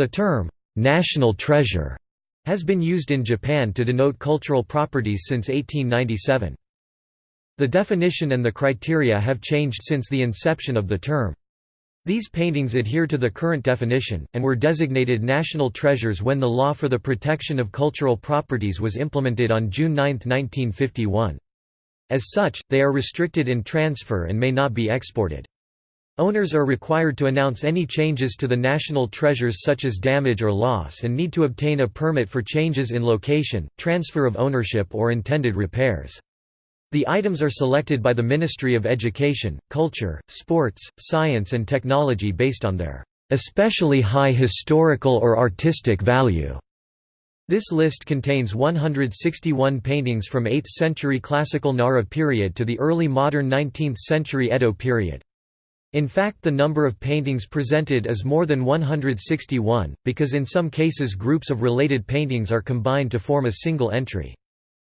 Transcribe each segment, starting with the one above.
The term, "'national treasure' has been used in Japan to denote cultural properties since 1897. The definition and the criteria have changed since the inception of the term. These paintings adhere to the current definition, and were designated national treasures when the law for the protection of cultural properties was implemented on June 9, 1951. As such, they are restricted in transfer and may not be exported. Owners are required to announce any changes to the national treasures such as damage or loss and need to obtain a permit for changes in location, transfer of ownership or intended repairs. The items are selected by the Ministry of Education, Culture, Sports, Science and Technology based on their especially high historical or artistic value. This list contains 161 paintings from 8th century classical Nara period to the early modern 19th century Edo period. In fact the number of paintings presented is more than 161, because in some cases groups of related paintings are combined to form a single entry.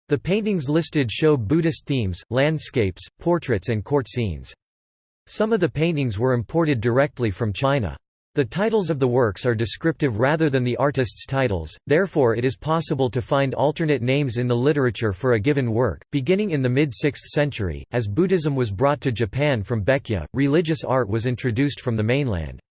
The paintings listed show Buddhist themes, landscapes, portraits and court scenes. Some of the paintings were imported directly from China. The titles of the works are descriptive rather than the artist's titles, therefore it is possible to find alternate names in the literature for a given work. Beginning in the mid-6th century, as Buddhism was brought to Japan from Baekje, religious art was introduced from the mainland.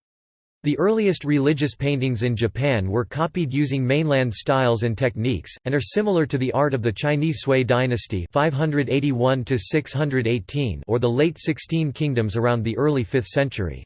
The earliest religious paintings in Japan were copied using mainland styles and techniques, and are similar to the art of the Chinese Sui dynasty 581 or the late Sixteen Kingdoms around the early 5th century.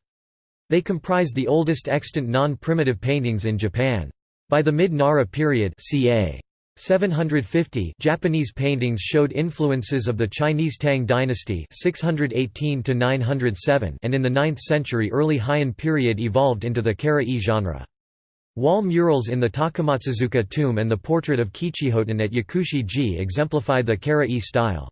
They comprise the oldest extant non-primitive paintings in Japan. By the mid-Nara period ca. 750 Japanese paintings showed influences of the Chinese Tang dynasty 618 and in the 9th century early Heian period evolved into the Kara-e genre. Wall murals in the Takamatsuzuka tomb and the portrait of Kichijoten at Yakushi-ji exemplify the Kara-e style.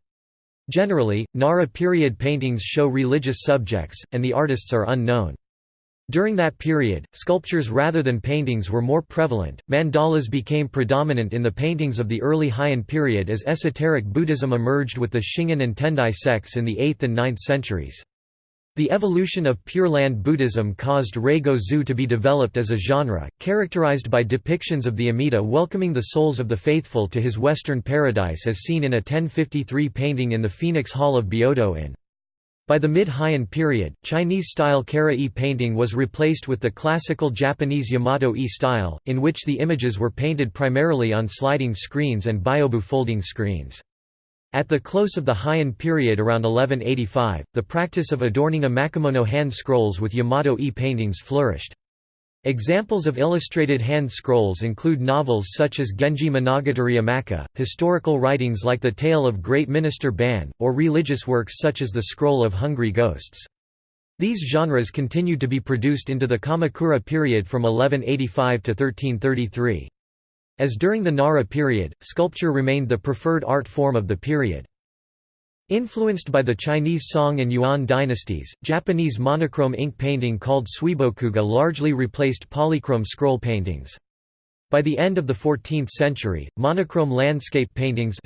Generally, Nara period paintings show religious subjects, and the artists are unknown. During that period, sculptures rather than paintings were more prevalent. Mandalas became predominant in the paintings of the early Heian period as esoteric Buddhism emerged with the Shingon and Tendai sects in the 8th and 9th centuries. The evolution of Pure Land Buddhism caused Raigo-zu to be developed as a genre, characterized by depictions of the Amida welcoming the souls of the faithful to his western paradise as seen in a 1053 painting in the Phoenix Hall of Byodo in by the mid-Heian period, Chinese-style Kara-e painting was replaced with the classical Japanese Yamato-e style, in which the images were painted primarily on sliding screens and byobu folding screens. At the close of the Heian period around 1185, the practice of adorning emakimono hand scrolls with Yamato-e paintings flourished. Examples of illustrated hand scrolls include novels such as Genji Monogatari Emaki, historical writings like The Tale of Great Minister Ban, or religious works such as The Scroll of Hungry Ghosts. These genres continued to be produced into the Kamakura period from 1185 to 1333. As during the Nara period, sculpture remained the preferred art form of the period. Influenced by the Chinese Song and Yuan dynasties, Japanese monochrome ink painting called suibokuga largely replaced polychrome scroll paintings. By the end of the 14th century, monochrome landscape paintings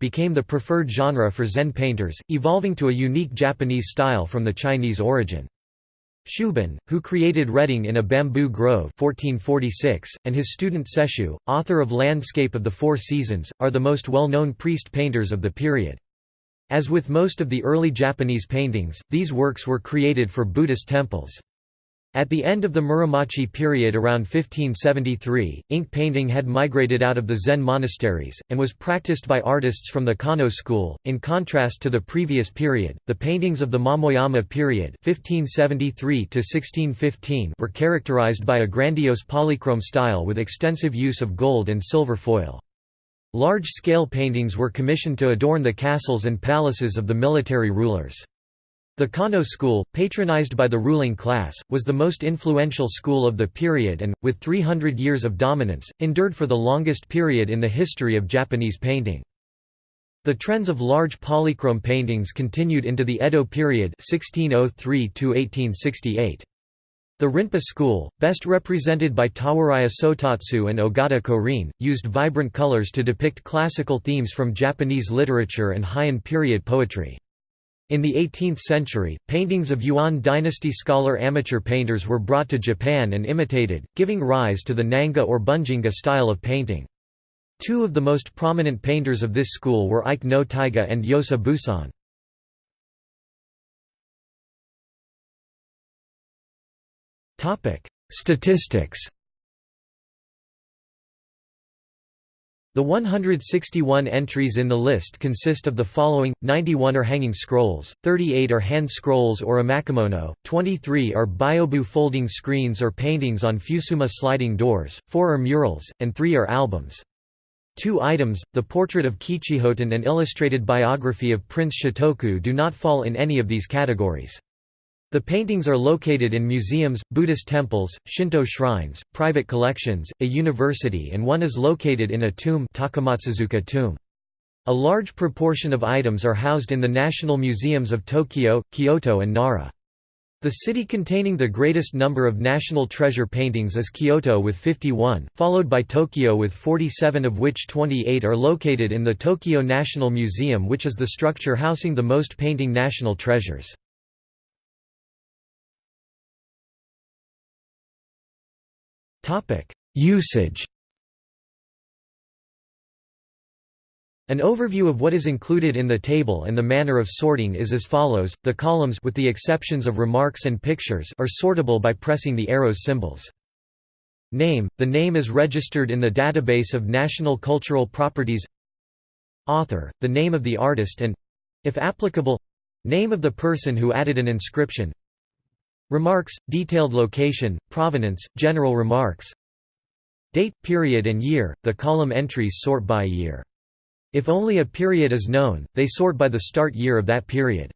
became the preferred genre for Zen painters, evolving to a unique Japanese style from the Chinese origin. Shubun, who created Reading in a Bamboo Grove 1446, and his student Sesshu, author of Landscape of the Four Seasons, are the most well-known priest painters of the period. As with most of the early Japanese paintings, these works were created for Buddhist temples. At the end of the Muromachi period around 1573, ink painting had migrated out of the Zen monasteries, and was practiced by artists from the Kano school. In contrast to the previous period, the paintings of the Momoyama period 1573 were characterized by a grandiose polychrome style with extensive use of gold and silver foil. Large-scale paintings were commissioned to adorn the castles and palaces of the military rulers. The Kano school, patronized by the ruling class, was the most influential school of the period and, with 300 years of dominance, endured for the longest period in the history of Japanese painting. The trends of large polychrome paintings continued into the Edo period 1603 -1868. The Rinpa school, best represented by Tawaraya Sotatsu and Ogata Korin, used vibrant colors to depict classical themes from Japanese literature and Heian period poetry. In the 18th century, paintings of Yuan dynasty scholar amateur painters were brought to Japan and imitated, giving rise to the Nanga or Bunjinga style of painting. Two of the most prominent painters of this school were Ike no Taiga and Yosa Buson. Statistics The 161 entries in the list consist of the following, 91 are hanging scrolls, 38 are hand scrolls or emakimono, 23 are byobu folding screens or paintings on fusuma sliding doors, 4 are murals, and 3 are albums. Two items, the portrait of Kichijoten and illustrated biography of Prince Shotoku do not fall in any of these categories. The paintings are located in museums, Buddhist temples, Shinto shrines, private collections, a university and one is located in a tomb, Takamatsuzuka tomb. A large proportion of items are housed in the national museums of Tokyo, Kyoto and Nara. The city containing the greatest number of national treasure paintings is Kyoto with 51, followed by Tokyo with 47 of which 28 are located in the Tokyo National Museum which is the structure housing the most painting national treasures. Usage. An overview of what is included in the table and the manner of sorting is as follows, the columns with the exceptions of remarks and pictures are sortable by pressing the arrows symbols. Name – The name is registered in the database of National Cultural Properties. Author – The name of the artist and—if applicable name of the person who added an inscription Remarks, detailed location, provenance, general remarks Date, period and year, the column entries sort by year. If only a period is known, they sort by the start year of that period.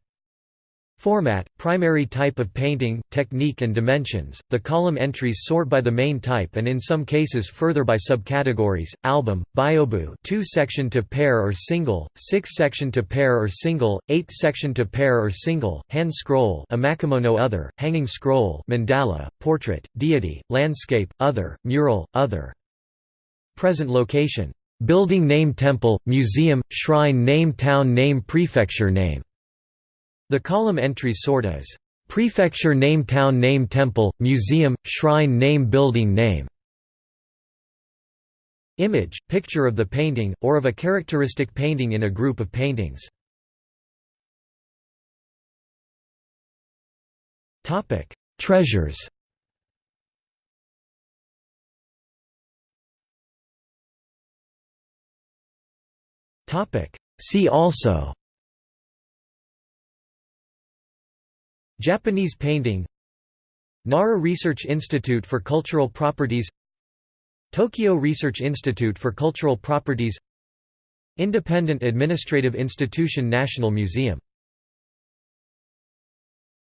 Format, primary type of painting, technique and dimensions, the column entries sort by the main type and in some cases further by subcategories, album, byobu 2 section to pair or single, 6 section to pair or single, 8 section to pair or single, hand scroll emakimono other, hanging scroll mandala, portrait, deity, landscape, other, mural, other. Present location. Building name temple, museum, shrine name town name prefecture name the column entries sort as prefecture name town name temple, museum, shrine name building name. Image, picture of the painting, or of a characteristic painting in a group of paintings. Treasures See also Japanese painting Nara Research Institute for Cultural Properties Tokyo Research Institute for Cultural Properties Independent Administrative Institution National Museum